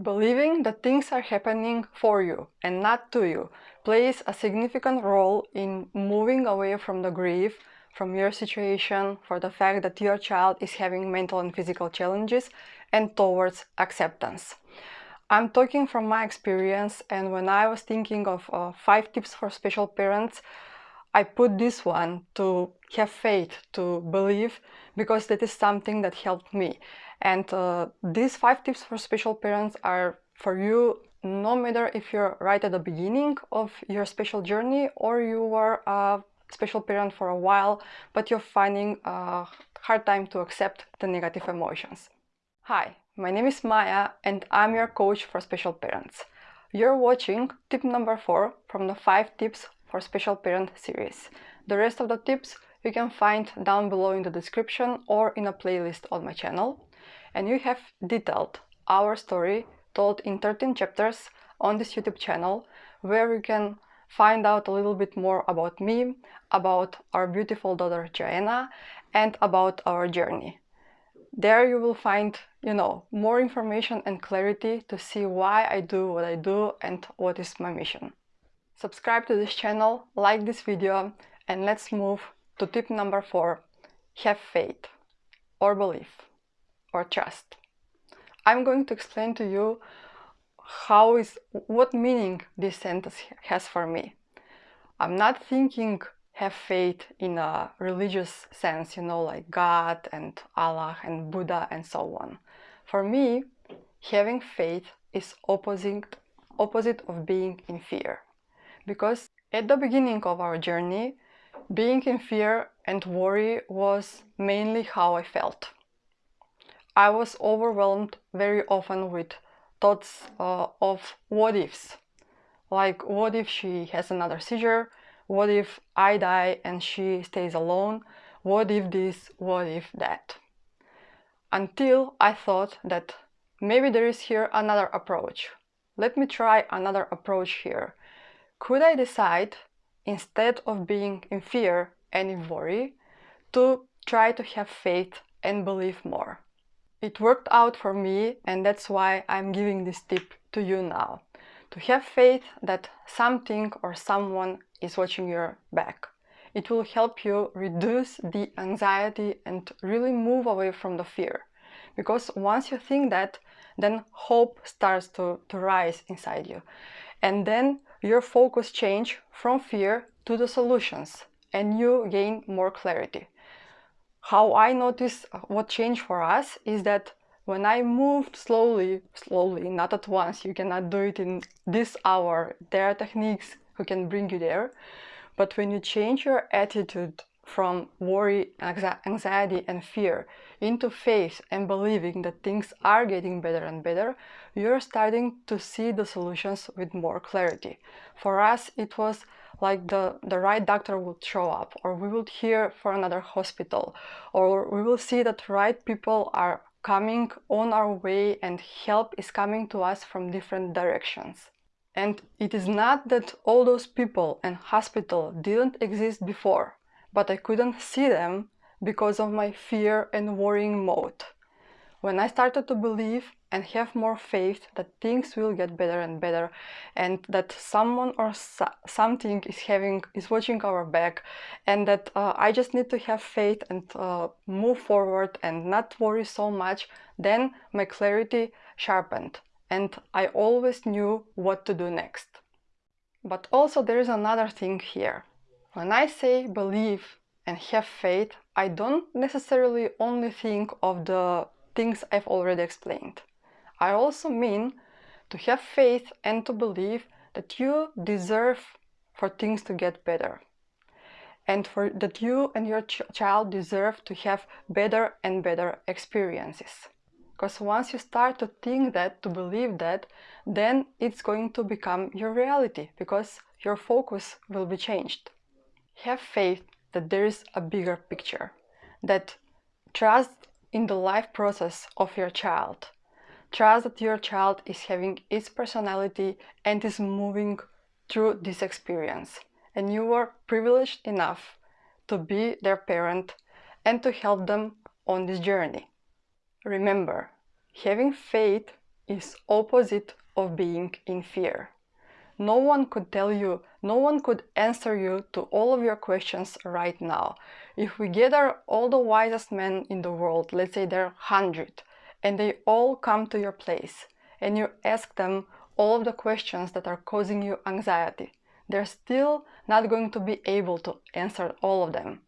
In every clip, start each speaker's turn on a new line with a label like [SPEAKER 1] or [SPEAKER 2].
[SPEAKER 1] Believing that things are happening for you and not to you plays a significant role in moving away from the grief, from your situation, for the fact that your child is having mental and physical challenges, and towards acceptance. I'm talking from my experience and when I was thinking of uh, five tips for special parents, I put this one to have faith, to believe, because that is something that helped me. And uh, these five tips for special parents are for you no matter if you're right at the beginning of your special journey or you were a special parent for a while, but you're finding a hard time to accept the negative emotions. Hi, my name is Maya and I'm your coach for special parents. You're watching tip number four from the five tips for special parent series. The rest of the tips you can find down below in the description or in a playlist on my channel. And you have detailed our story told in 13 chapters on this YouTube channel where you can find out a little bit more about me, about our beautiful daughter Joanna and about our journey. There you will find, you know, more information and clarity to see why I do what I do and what is my mission. Subscribe to this channel, like this video, and let's move to tip number four. Have faith, or belief, or trust. I'm going to explain to you how is, what meaning this sentence has for me. I'm not thinking have faith in a religious sense, you know, like God and Allah and Buddha and so on. For me, having faith is opposite, opposite of being in fear because at the beginning of our journey, being in fear and worry was mainly how I felt. I was overwhelmed very often with thoughts uh, of what ifs. Like, what if she has another seizure? What if I die and she stays alone? What if this? What if that? Until I thought that maybe there is here another approach. Let me try another approach here. Could I decide, instead of being in fear and in worry, to try to have faith and believe more? It worked out for me and that's why I'm giving this tip to you now. To have faith that something or someone is watching your back. It will help you reduce the anxiety and really move away from the fear. Because once you think that, then hope starts to, to rise inside you. And then your focus change from fear to the solutions and you gain more clarity. How I notice uh, what changed for us is that when I moved slowly, slowly, not at once, you cannot do it in this hour, there are techniques who can bring you there, but when you change your attitude from worry, anxiety and fear into faith and believing that things are getting better and better, you're starting to see the solutions with more clarity. For us, it was like the, the right doctor would show up, or we would hear for another hospital, or we will see that right people are coming on our way and help is coming to us from different directions. And it is not that all those people and hospital didn't exist before but I couldn't see them because of my fear and worrying mode. When I started to believe and have more faith that things will get better and better and that someone or so something is having is watching our back and that uh, I just need to have faith and uh, move forward and not worry so much then my clarity sharpened and I always knew what to do next. But also there is another thing here. When I say believe and have faith, I don't necessarily only think of the things I've already explained. I also mean to have faith and to believe that you deserve for things to get better and for that you and your ch child deserve to have better and better experiences. Because once you start to think that, to believe that, then it's going to become your reality because your focus will be changed. Have faith that there is a bigger picture, that trust in the life process of your child. Trust that your child is having its personality and is moving through this experience. And you are privileged enough to be their parent and to help them on this journey. Remember, having faith is opposite of being in fear. No one could tell you, no one could answer you to all of your questions right now. If we gather all the wisest men in the world, let's say there are 100, and they all come to your place, and you ask them all of the questions that are causing you anxiety, they're still not going to be able to answer all of them.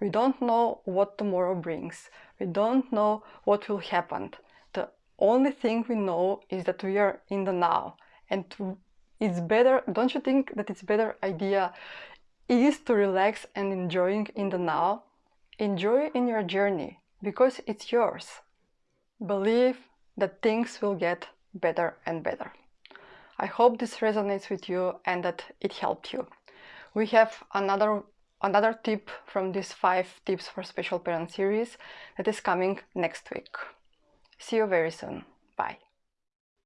[SPEAKER 1] We don't know what tomorrow brings. We don't know what will happen. The only thing we know is that we are in the now. And it's better, don't you think that it's better idea is to relax and enjoying in the now? Enjoy in your journey because it's yours. Believe that things will get better and better. I hope this resonates with you and that it helped you. We have another another tip from this 5 tips for special parent series that is coming next week. See you very soon.